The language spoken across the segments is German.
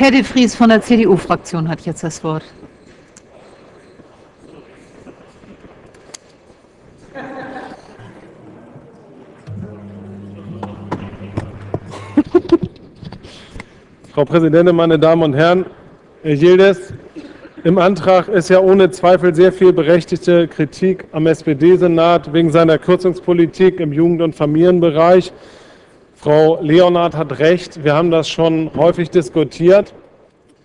Herr de Vries von der CDU-Fraktion hat jetzt das Wort. Frau Präsidentin, meine Damen und Herren! Herr Yildiz, im Antrag ist ja ohne Zweifel sehr viel berechtigte Kritik am SPD-Senat wegen seiner Kürzungspolitik im Jugend- und Familienbereich. Frau Leonhardt hat recht, wir haben das schon häufig diskutiert,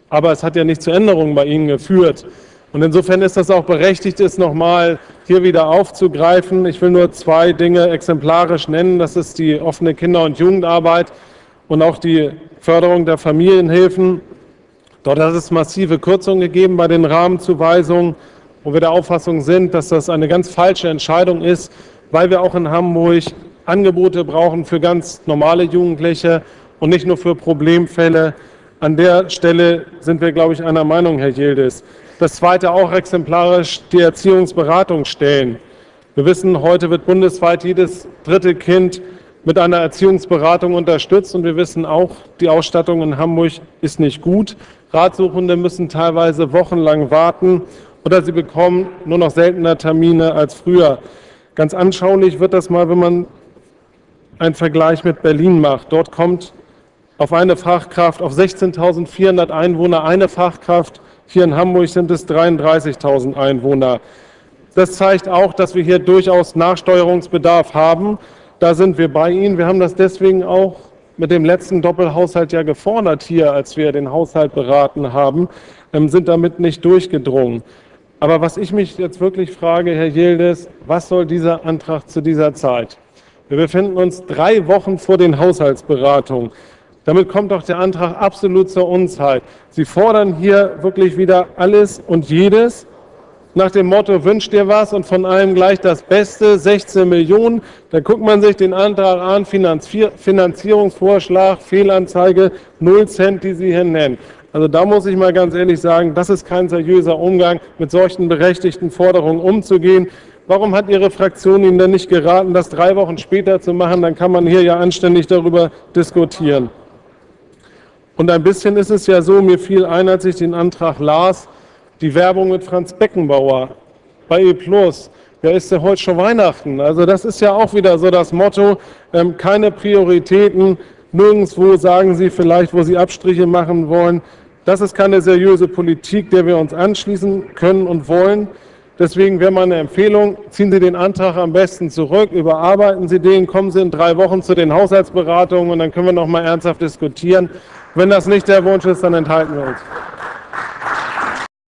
aber es hat ja nicht zu Änderungen bei Ihnen geführt. Und insofern ist das auch berechtigt, es nochmal hier wieder aufzugreifen. Ich will nur zwei Dinge exemplarisch nennen. Das ist die offene Kinder- und Jugendarbeit und auch die Förderung der Familienhilfen. Dort hat es massive Kürzungen gegeben bei den Rahmenzuweisungen, wo wir der Auffassung sind, dass das eine ganz falsche Entscheidung ist, weil wir auch in Hamburg Angebote brauchen für ganz normale Jugendliche und nicht nur für Problemfälle. An der Stelle sind wir, glaube ich, einer Meinung, Herr Yildiz. Das Zweite auch exemplarisch die Erziehungsberatungsstellen. Wir wissen, heute wird bundesweit jedes dritte Kind mit einer Erziehungsberatung unterstützt. Und wir wissen auch, die Ausstattung in Hamburg ist nicht gut. Ratsuchende müssen teilweise wochenlang warten oder sie bekommen nur noch seltener Termine als früher. Ganz anschaulich wird das mal, wenn man einen Vergleich mit Berlin macht. Dort kommt auf eine Fachkraft, auf 16.400 Einwohner eine Fachkraft. Hier in Hamburg sind es 33.000 Einwohner. Das zeigt auch, dass wir hier durchaus Nachsteuerungsbedarf haben. Da sind wir bei Ihnen. Wir haben das deswegen auch mit dem letzten Doppelhaushalt ja gefordert hier, als wir den Haushalt beraten haben, ähm, sind damit nicht durchgedrungen. Aber was ich mich jetzt wirklich frage, Herr Yildiz, was soll dieser Antrag zu dieser Zeit? Wir befinden uns drei Wochen vor den Haushaltsberatungen. Damit kommt doch der Antrag absolut zur Unzeit. Sie fordern hier wirklich wieder alles und jedes nach dem Motto, wünscht dir was und von allem gleich das Beste, 16 Millionen. Da guckt man sich den Antrag an, Finanzierungsvorschlag, Fehlanzeige, 0 Cent, die Sie hier nennen. Also da muss ich mal ganz ehrlich sagen, das ist kein seriöser Umgang, mit solchen berechtigten Forderungen umzugehen. Warum hat Ihre Fraktion Ihnen denn nicht geraten, das drei Wochen später zu machen? Dann kann man hier ja anständig darüber diskutieren. Und ein bisschen ist es ja so, mir fiel ein, als ich den Antrag las, die Werbung mit Franz Beckenbauer bei E+. Ja, ist ja heute schon Weihnachten. Also das ist ja auch wieder so das Motto, ähm, keine Prioritäten, nirgendwo sagen Sie vielleicht, wo Sie Abstriche machen wollen. Das ist keine seriöse Politik, der wir uns anschließen können und wollen. Deswegen wäre meine Empfehlung, ziehen Sie den Antrag am besten zurück, überarbeiten Sie den, kommen Sie in drei Wochen zu den Haushaltsberatungen und dann können wir noch mal ernsthaft diskutieren. Wenn das nicht der Wunsch ist, dann enthalten wir uns.